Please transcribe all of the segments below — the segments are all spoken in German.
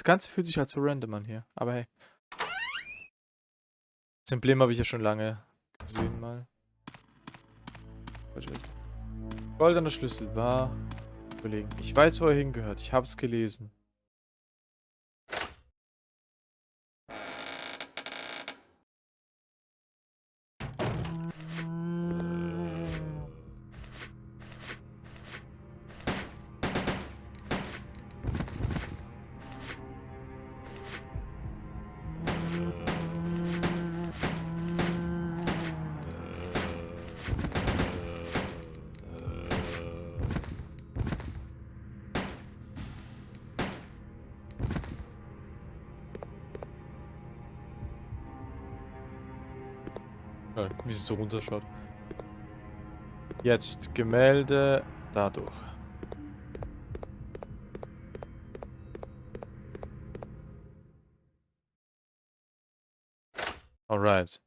Das Ganze fühlt sich halt so random an hier, aber hey. Das Emblem habe ich ja schon lange gesehen mal. Goldener Schlüssel war... Überlegen. Ich weiß, wo er hingehört. Ich habe es gelesen. Runterschaut. Jetzt Gemälde dadurch. Alright.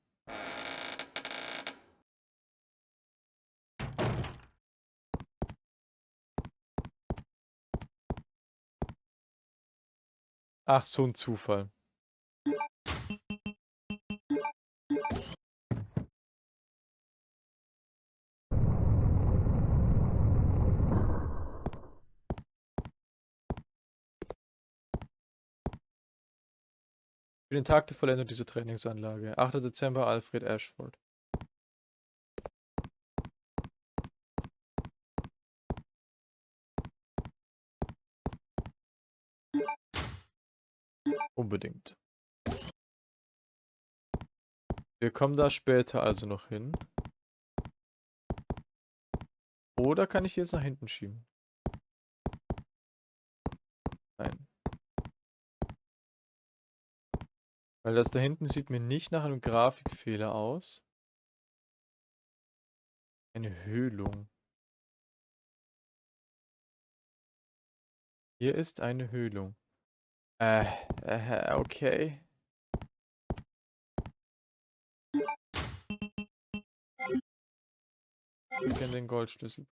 Ach, so ein Zufall. Für den Tag der Vollendung dieser Trainingsanlage. 8. Dezember, Alfred Ashford. Unbedingt. Wir kommen da später also noch hin. Oder kann ich jetzt nach hinten schieben? Nein. Weil das da hinten sieht mir nicht nach einem Grafikfehler aus. Eine Höhlung. Hier ist eine Höhlung. Äh, äh, okay. Ich kenne den Goldschlüssel.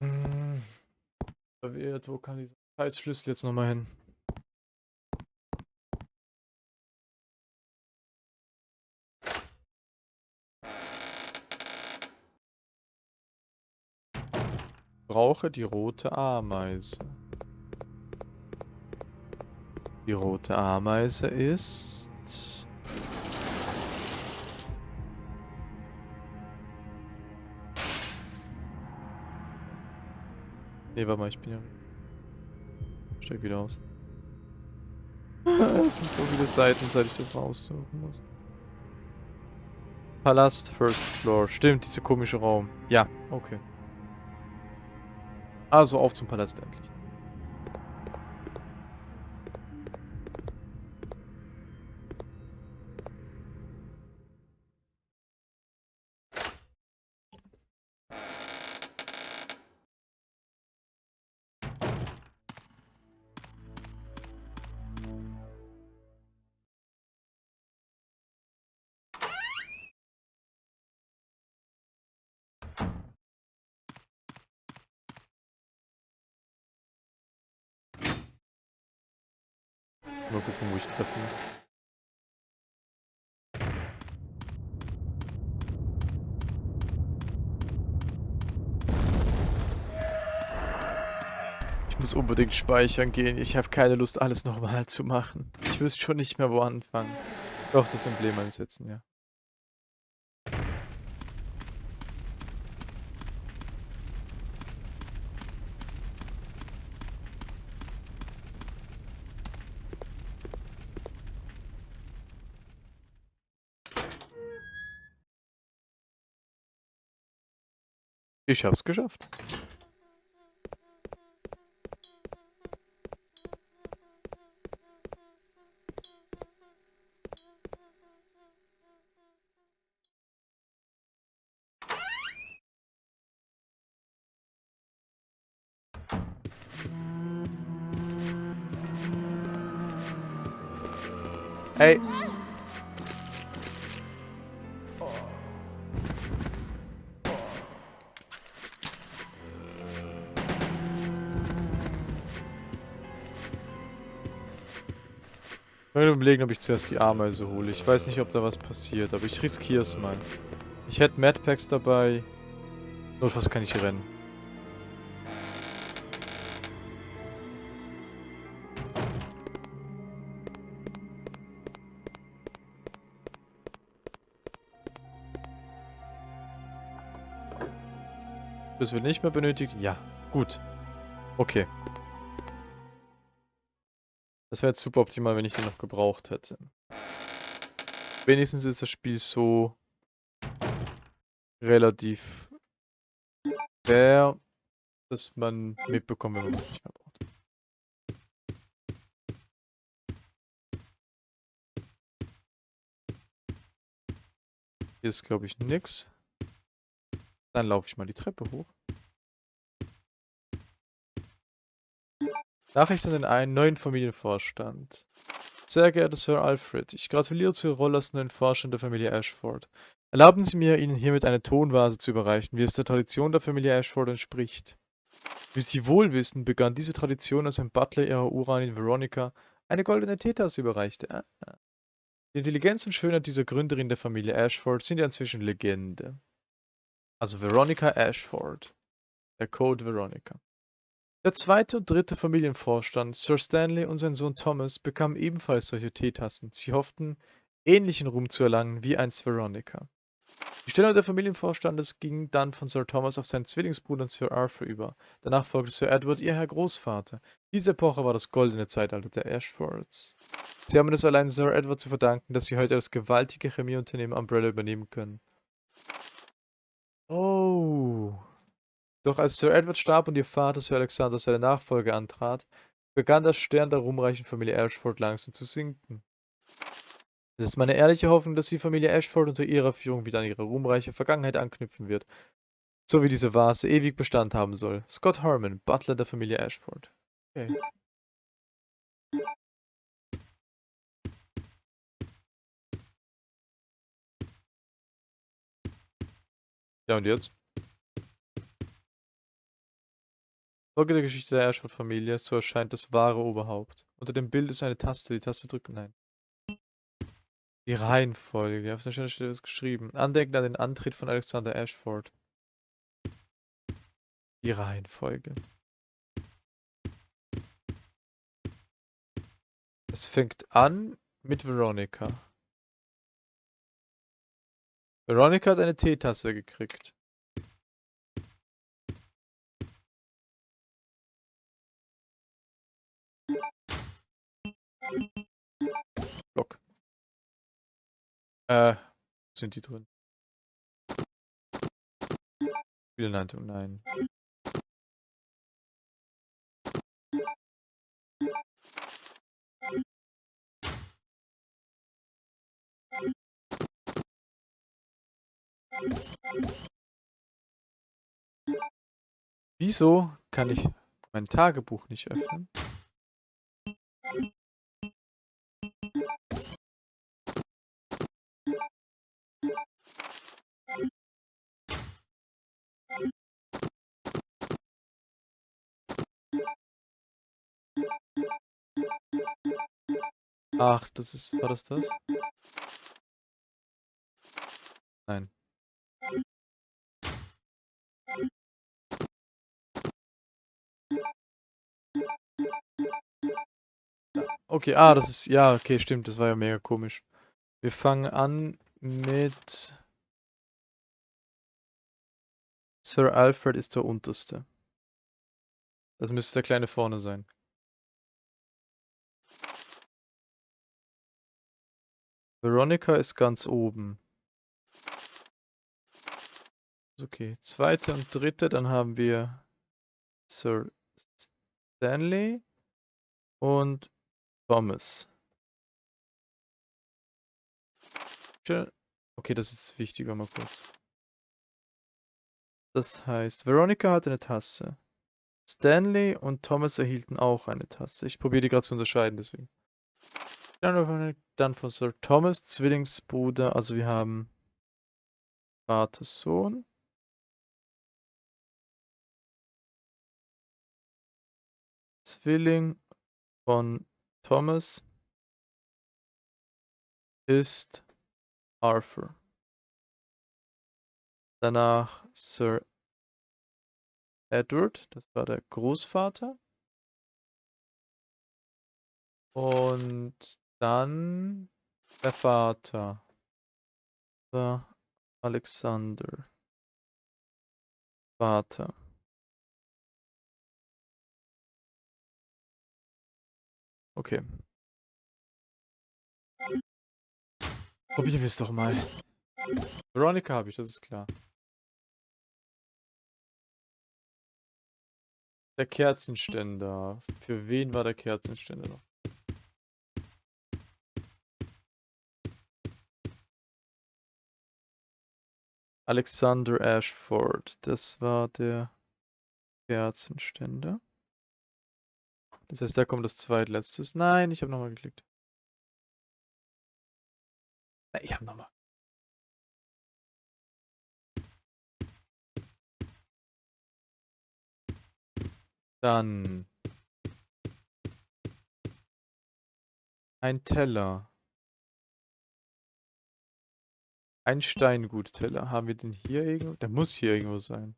Hm. Verwirrt, wo kann dieser scheiß Schlüssel jetzt nochmal hin? Brauche die rote Ameise. Die rote Ameise ist... Ne, warte mal, ich bin ja... Steig wieder aus. Es sind so viele Seiten, seit ich das raussuchen muss. Palast, First Floor. Stimmt, dieser komische Raum. Ja, okay. Also auf zum Palast endlich. Mal gucken, wo ich treffen muss. Ich muss unbedingt speichern gehen. Ich habe keine Lust, alles nochmal zu machen. Ich wüsste schon nicht mehr, wo anfangen. Doch, das Emblem einsetzen, ja. Ich hab's geschafft. Überlegen, ob ich zuerst die Ameise hole. Ich weiß nicht, ob da was passiert, aber ich riskiere es mal. Ich hätte Madpacks dabei. Notfalls kann ich rennen. Das wird nicht mehr benötigt? Ja. Gut. Okay. Das wäre super optimal, wenn ich den noch gebraucht hätte. Wenigstens ist das Spiel so relativ fair, dass man mitbekommt, wenn man es nicht mehr braucht. Hier ist, glaube ich, nix. Dann laufe ich mal die Treppe hoch. Nachricht an den einen neuen Familienvorstand. Sehr geehrter Sir Alfred, ich gratuliere zur Rolle als neuen Vorstand der Familie Ashford. Erlauben Sie mir, Ihnen hiermit eine Tonvase zu überreichen, wie es der Tradition der Familie Ashford entspricht. Wie Sie wohl wissen, begann diese Tradition, als ein Butler ihrer Uranin Veronica eine goldene Teetasse überreichte. Ah. Die Intelligenz und Schönheit dieser Gründerin der Familie Ashford sind ja inzwischen Legende. Also Veronica Ashford. Der Code Veronica. Der zweite und dritte Familienvorstand, Sir Stanley und sein Sohn Thomas, bekamen ebenfalls solche Teetassen. Sie hofften, ähnlichen Ruhm zu erlangen wie einst Veronica. Die Stellung der Familienvorstandes ging dann von Sir Thomas auf seinen Zwillingsbruder Sir Arthur über. Danach folgte Sir Edward, ihr Herr Großvater. Diese Epoche war das goldene Zeitalter der Ashfords. Sie haben es allein Sir Edward zu verdanken, dass sie heute das gewaltige Chemieunternehmen Umbrella übernehmen können. Oh. Doch als Sir Edward starb und ihr Vater Sir Alexander seine Nachfolge antrat, begann der Stern der ruhmreichen Familie Ashford langsam zu sinken. Es ist meine ehrliche Hoffnung, dass die Familie Ashford unter ihrer Führung wieder an ihre ruhmreiche Vergangenheit anknüpfen wird, so wie diese Vase ewig Bestand haben soll. Scott Harmon, Butler der Familie Ashford. Okay. Ja, und jetzt? Folge der Geschichte der Ashford-Familie, so erscheint das wahre Oberhaupt. Unter dem Bild ist eine Taste, die Taste drücken, nein. Die Reihenfolge, auf der Stelle es geschrieben. Andenken an den Antritt von Alexander Ashford. Die Reihenfolge. Es fängt an mit Veronica. Veronica hat eine Teetasse gekriegt. Block. Äh, sind die drin? Spielleitung, nein. Wieso kann ich mein Tagebuch nicht öffnen? Ach, das ist, war das das? Nein. Okay, ah, das ist, ja, okay, stimmt, das war ja mega komisch. Wir fangen an mit Sir Alfred ist der unterste. Das müsste der kleine vorne sein. Veronica ist ganz oben. Okay, zweite und dritte, dann haben wir Sir Stanley und Thomas. Okay, das ist wichtiger mal kurz. Das heißt, Veronica hat eine Tasse. Stanley und Thomas erhielten auch eine Tasse. Ich probiere die gerade zu unterscheiden, deswegen. Dann von Sir Thomas, Zwillingsbruder, also wir haben Vater, Sohn. Zwilling von Thomas ist Arthur. Danach Sir Edward, das war der Großvater. Und dann der Vater. Alexander. Vater. Okay. Probieren wir es doch mal. Veronica habe ich, das ist klar. Der Kerzenständer. Für wen war der Kerzenständer noch? Alexander Ashford. Das war der Kerzenständer. Das heißt, da kommt das zweitletztes. Nein, ich habe nochmal geklickt. Nein, ich habe nochmal. Dann ein Teller. Ein Steingutteller. Haben wir den hier irgendwo? Der muss hier irgendwo sein.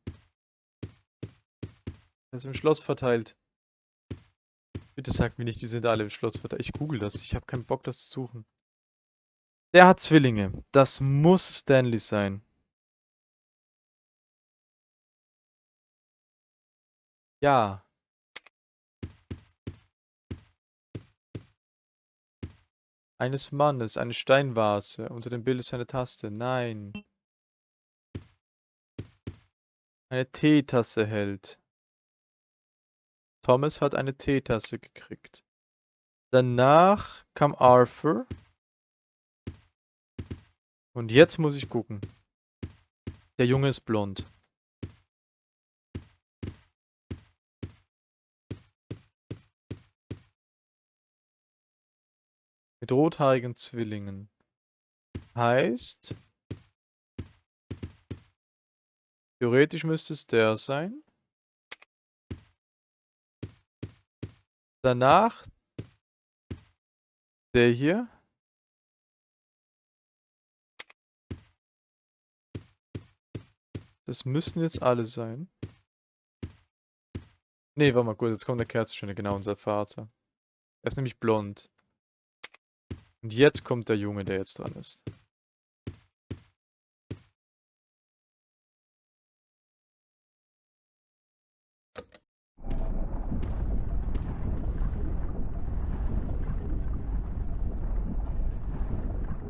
Der ist im Schloss verteilt. Bitte sag mir nicht, die sind alle im Schloss verteilt. Ich google das. Ich habe keinen Bock, das zu suchen. Der hat Zwillinge. Das muss Stanley sein. Ja. Eines Mannes, eine Steinvase. Unter dem Bild ist eine Taste. Nein. Eine Teetasse hält. Thomas hat eine Teetasse gekriegt. Danach kam Arthur. Und jetzt muss ich gucken. Der Junge ist blond. Rothaarigen Zwillingen. Heißt, theoretisch müsste es der sein. Danach der hier. Das müssen jetzt alle sein. Ne, warte mal kurz, jetzt kommt der Kerzenständer, genau, unser Vater. Er ist nämlich blond. Und jetzt kommt der Junge, der jetzt dran ist.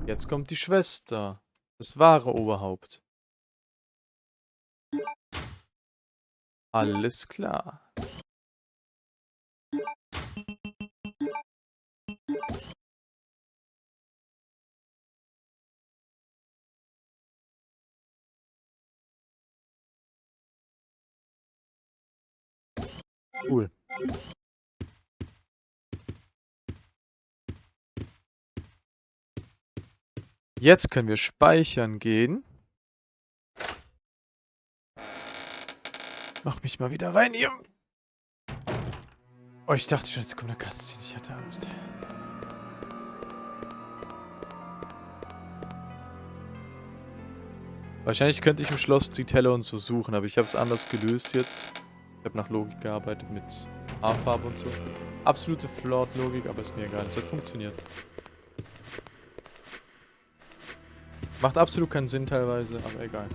Jetzt kommt die Schwester. Das wahre Oberhaupt. Alles klar. Cool. Jetzt können wir speichern gehen. Mach mich mal wieder rein hier. Oh, ich dachte schon, jetzt kommt eine Cutscene. Ich hatte Angst. Wahrscheinlich könnte ich im Schloss die Teller und so suchen, aber ich habe es anders gelöst jetzt. Ich habe nach Logik gearbeitet mit A-Farbe und so. Absolute Flawed-Logik, aber ist mir egal. Es hat funktioniert. Macht absolut keinen Sinn teilweise, aber egal.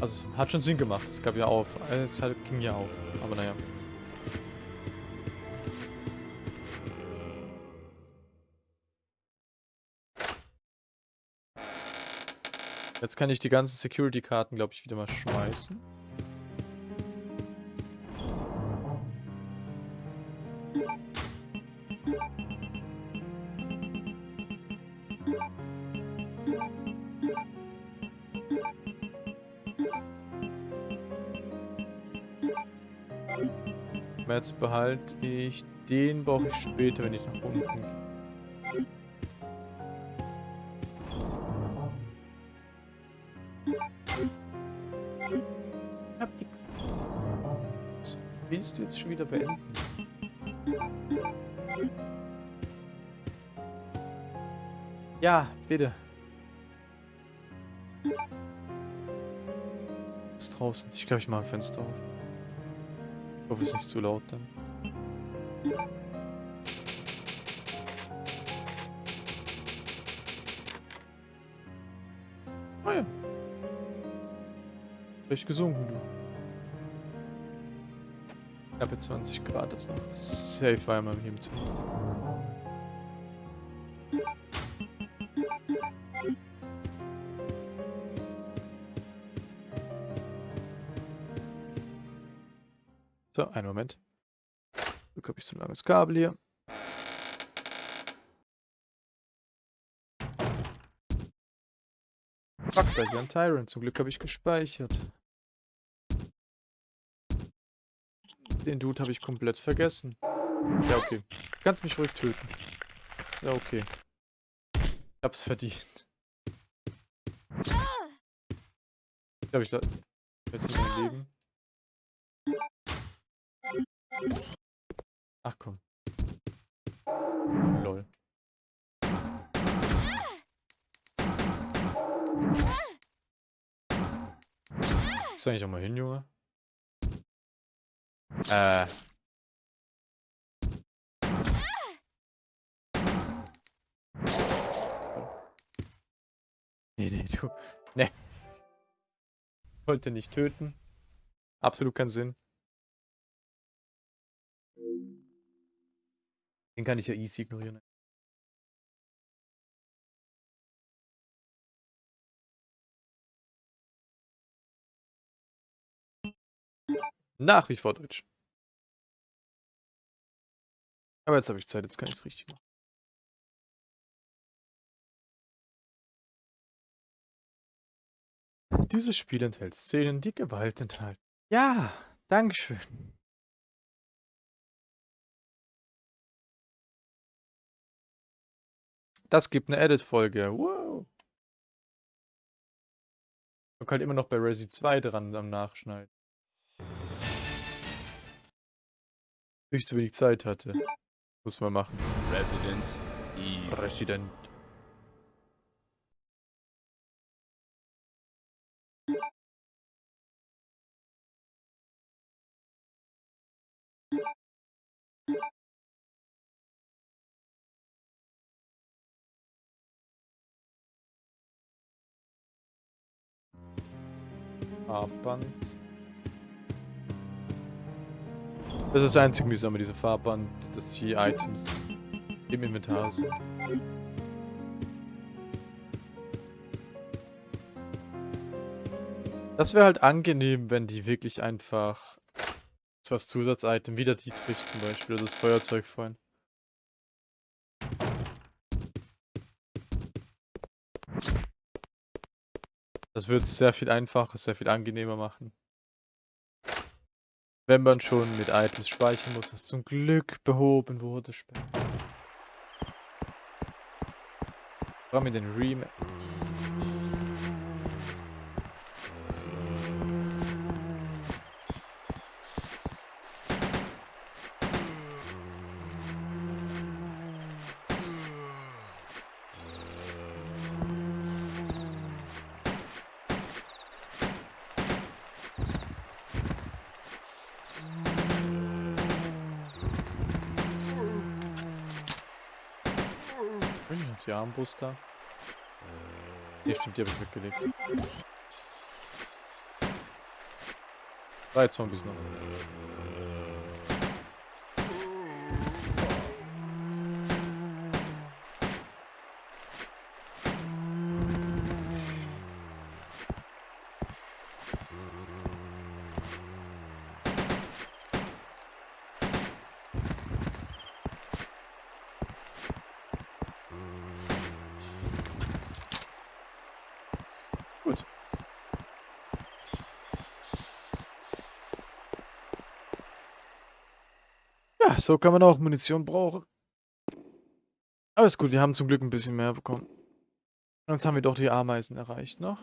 Also hat schon Sinn gemacht. Es gab ja auf. Es ging ja auf. Aber naja. Jetzt kann ich die ganzen Security-Karten, glaube ich, wieder mal schmeißen. Jetzt behalte ich den, brauche ich später, wenn ich nach unten gehe. Ich hab nix. Willst du jetzt schon wieder beenden? Ja, bitte. Ist draußen. Ich glaube, ich mache ein Fenster auf. Ich hoffe, es ist nicht zu laut dann. Ah ja. Vielleicht gesunken, du. Knappe 20 Grad jetzt noch. Safe einmal hier im Zimmer. So, einen Moment. Glück habe ich so ein langes Kabel hier. Fuck, da ist ja ein Tyrant. Zum Glück habe ich gespeichert. Den Dude habe ich komplett vergessen. Ja, okay. Du kannst mich ruhig töten. Das wäre okay. Ich hab's verdient. Ich glaube, ich da... Jetzt in mein Leben. Ach komm. Lol. Ist eigentlich auch mal hin, Junge? Äh. Nee, nee, du. Nee. Wollte nicht töten. Absolut keinen Sinn. Den kann ich ja easy ignorieren. Nach wie vor Deutsch. Aber jetzt habe ich Zeit, jetzt kann ich es richtig machen. Dieses Spiel enthält Szenen, die Gewalt enthalten. Ja, Dankeschön. Das gibt eine Edit-Folge. Wow. Man kann halt immer noch bei Resi 2 dran am Nachschneiden. Ich zu wenig Zeit hatte. Muss man machen. Resident Evil. Resident. Farbband. Das ist das einzig mühsame, diese Farbband, dass die Items im Inventar sind. Das wäre halt angenehm, wenn die wirklich einfach als Zusatzitem, wie der Dietrich zum Beispiel, oder das Feuerzeug vorhin. Das würde es sehr viel einfacher, sehr viel angenehmer machen. Wenn man schon mit Items speichern muss, was zum Glück behoben wurde später. Vor allem in den Remake. Die Armbrust da. Ne, stimmt, die habe ich weggelegt. Drei Zombies noch. Gut. Ja, so kann man auch Munition brauchen. Aber ist gut, wir haben zum Glück ein bisschen mehr bekommen. Jetzt haben wir doch die Ameisen erreicht noch.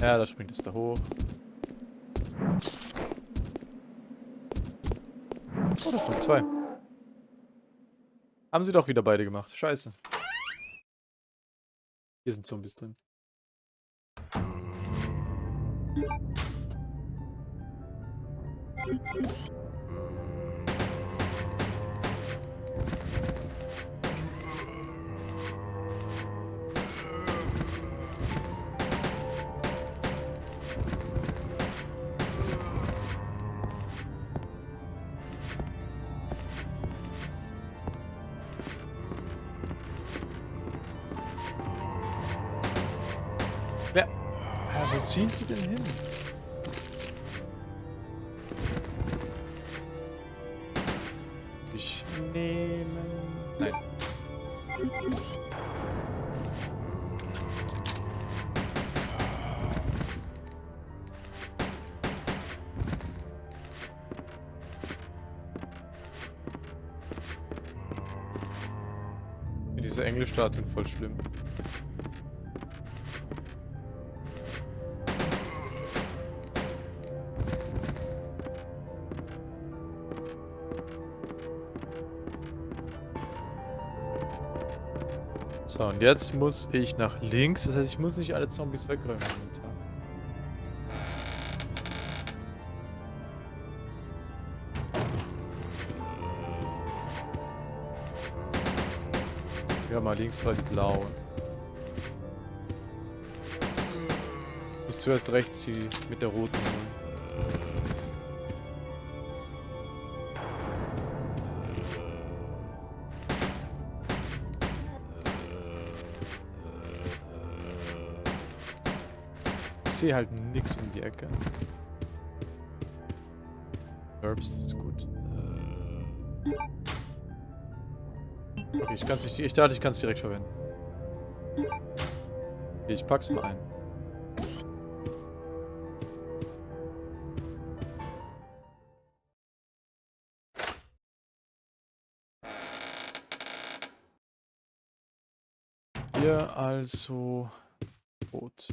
Ja, da springt es da hoch. Oh, da kommen zwei. Haben sie doch wieder beide gemacht. Scheiße. Hier sind Zombies drin. Wer? Ja, wo ziehen die denn hin? Ich nehme... Nein. Diese Englischstatuen voll schlimm. So, und jetzt muss ich nach links. Das heißt, ich muss nicht alle Zombies wegräumen. Ja, mal links war die blauen. Muss zuerst rechts die mit der roten sehe halt nix um die Ecke. Herbs ist gut. Okay, ich kann's nicht. Ich dachte, ich kann es direkt verwenden. Okay, ich pack's mal ein. Hier also rot.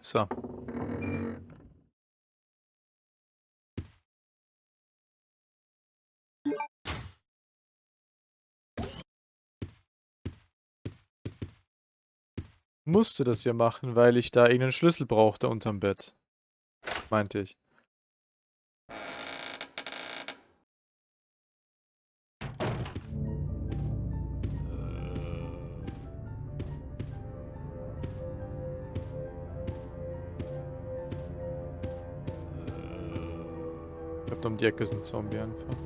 So. Musste das ja machen, weil ich da irgendeinen Schlüssel brauchte unterm Bett. Meinte ich. Die Ecke ist ein Zombie einfach.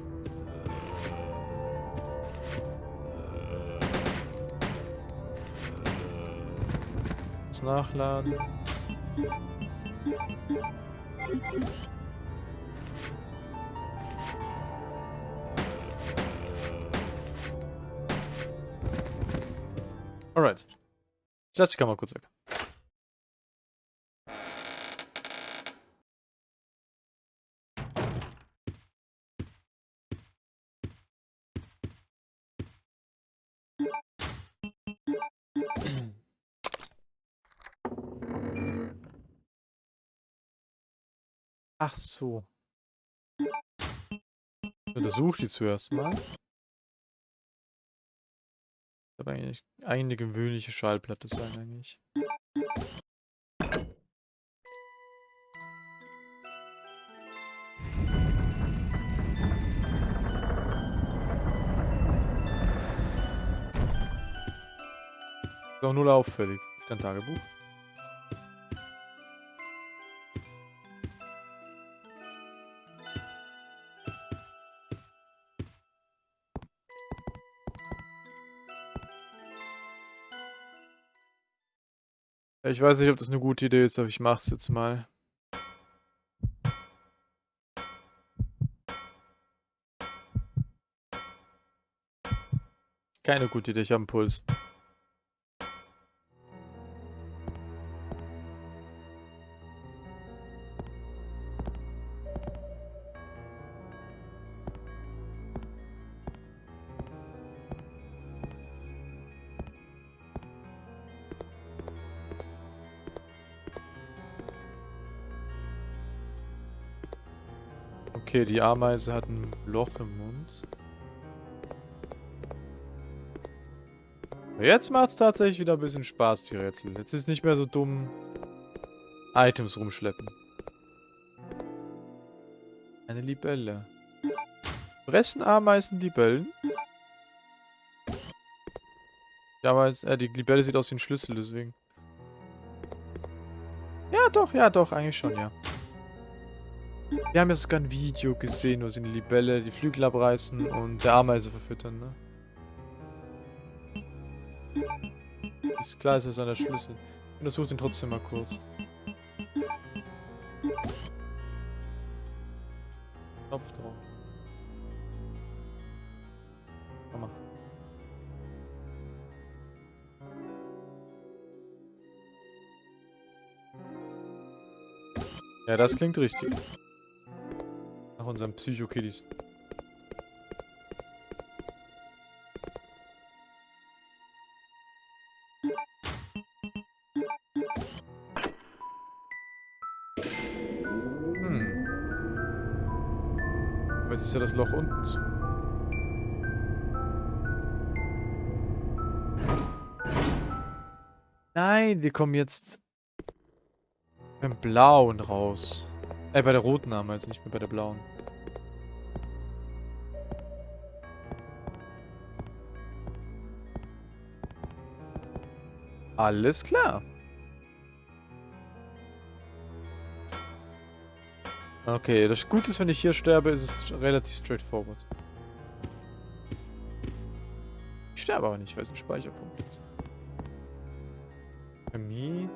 Muss nachladen. Alright. Ich lasse die Kamera kurz weg. Ach so. Untersuch die zuerst mal. Das wird eigentlich eine gewöhnliche Schallplatte sein eigentlich. Ist auch null auffällig. Dein Tagebuch. Ich weiß nicht, ob das eine gute Idee ist, aber ich mach's jetzt mal. Keine gute Idee, ich habe einen Puls. Okay, die Ameise hat ein Loch im Mund. Jetzt macht es tatsächlich wieder ein bisschen Spaß, die Rätsel. Jetzt ist nicht mehr so dumm Items rumschleppen. Eine Libelle. Fressen Ameisen Libellen? Ameise, äh, die Libelle sieht aus wie ein Schlüssel, deswegen. Ja, doch, ja, doch, eigentlich schon, ja. Wir haben ja sogar ein Video gesehen, wo sie eine Libelle die Flügel abreißen und der Ameise verfüttern, ne? Ist klar, ist das an der Schlüssel. Ich untersuche den trotzdem mal kurz. Knopf drauf. Komm mal. Ja, das klingt richtig. Nach unseren Psycho-Kiddies. Hm. Jetzt ist ja das Loch unten zu. Nein, wir kommen jetzt beim Blauen raus. Äh, bei der roten Ameise, nicht mehr bei der blauen. Alles klar. Okay, das Gute ist, wenn ich hier sterbe, ist es relativ straightforward. Ich sterbe aber nicht, weil es ein Speicherpunkt ist. Chemie.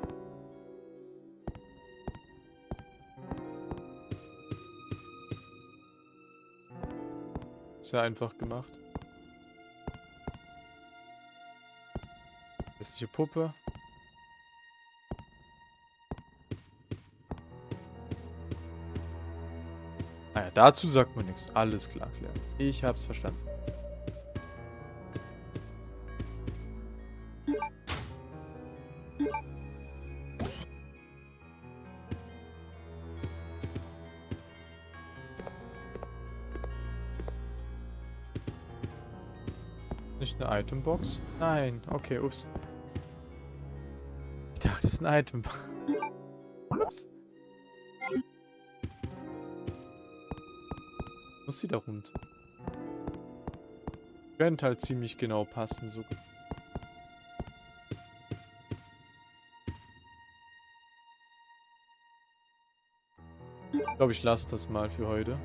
Sehr einfach gemacht. Hässliche Puppe. Naja, Ah dazu sagt man nichts. Alles klar, Claire. Ich hab's verstanden. Nicht eine Itembox? Nein, okay, ups. Ist ein Item. ups. Muss sie da rund? Könnte halt ziemlich genau passen, so. Ich glaube, ich lasse das mal für heute.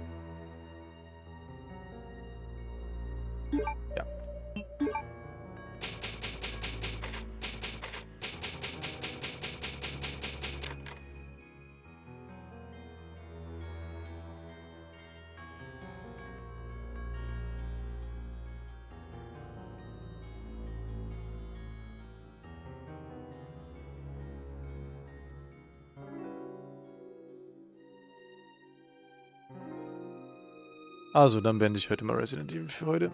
Also, dann beende ich heute mal Resident Evil für heute.